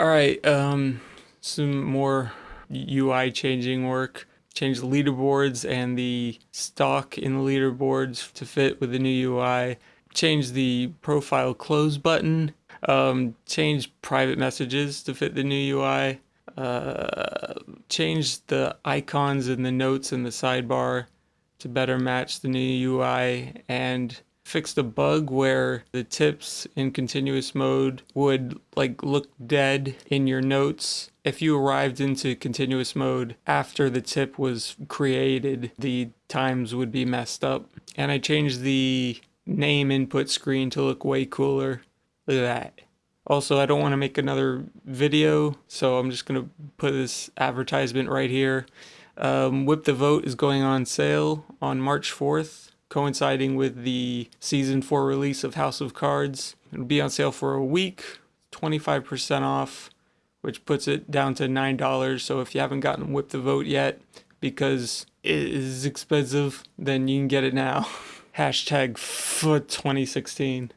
All right, um, some more UI changing work. Change the leaderboards and the stock in the leaderboards to fit with the new UI. Change the profile close button. Um, change private messages to fit the new UI. Uh, change the icons and the notes in the sidebar to better match the new UI and fixed a bug where the tips in continuous mode would like look dead in your notes. If you arrived into continuous mode after the tip was created, the times would be messed up. And I changed the name input screen to look way cooler. Look at that. Also, I don't want to make another video, so I'm just going to put this advertisement right here. Um, Whip the Vote is going on sale on March 4th coinciding with the season 4 release of House of Cards. It'll be on sale for a week, 25% off, which puts it down to $9. So if you haven't gotten Whip the Vote yet, because it is expensive, then you can get it now. Hashtag foot 2016.